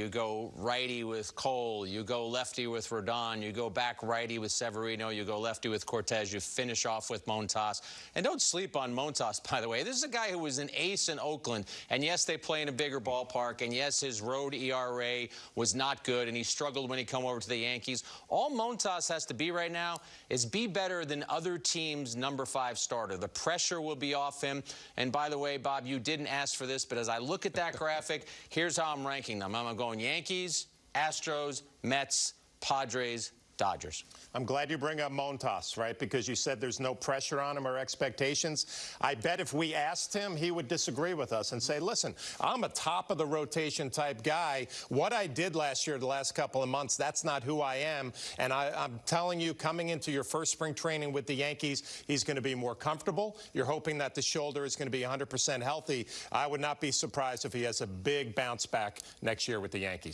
You go righty with Cole. You go lefty with Rodon. You go back righty with Severino. You go lefty with Cortes. You finish off with Montas. And don't sleep on Montas, by the way. This is a guy who was an ace in Oakland. And yes, they play in a bigger ballpark. And yes, his road ERA was not good. And he struggled when he come over to the Yankees. All Montas has to be right now is be better than other teams' number five starter. The pressure will be off him. And by the way, Bob, you didn't ask for this, but as I look at that graphic, here's how I'm ranking them. I'm going Yankees, Astros, Mets, Padres, Dodgers. I'm glad you bring up Montas, right? Because you said there's no pressure on him or expectations. I bet if we asked him, he would disagree with us and say, listen, I'm a top of the rotation type guy. What I did last year, the last couple of months, that's not who I am. And I, am telling you, coming into your first spring training with the Yankees, he's going to be more comfortable. You're hoping that the shoulder is going to be 100% healthy. I would not be surprised if he has a big bounce back next year with the Yankees.